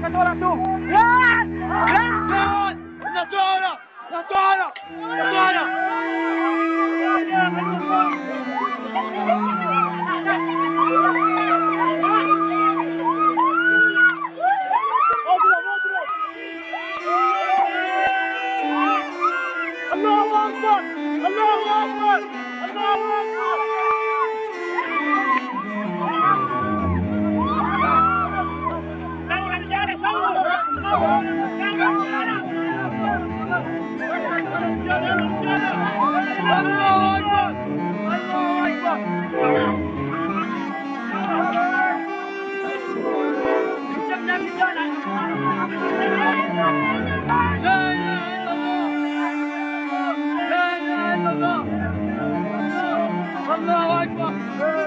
catora tú. ¡Yes! ¡Let's go! ¡Catora! ¡Catora! ¡Catora! الله أكبر الله أكبر الله أكبر الله اكبر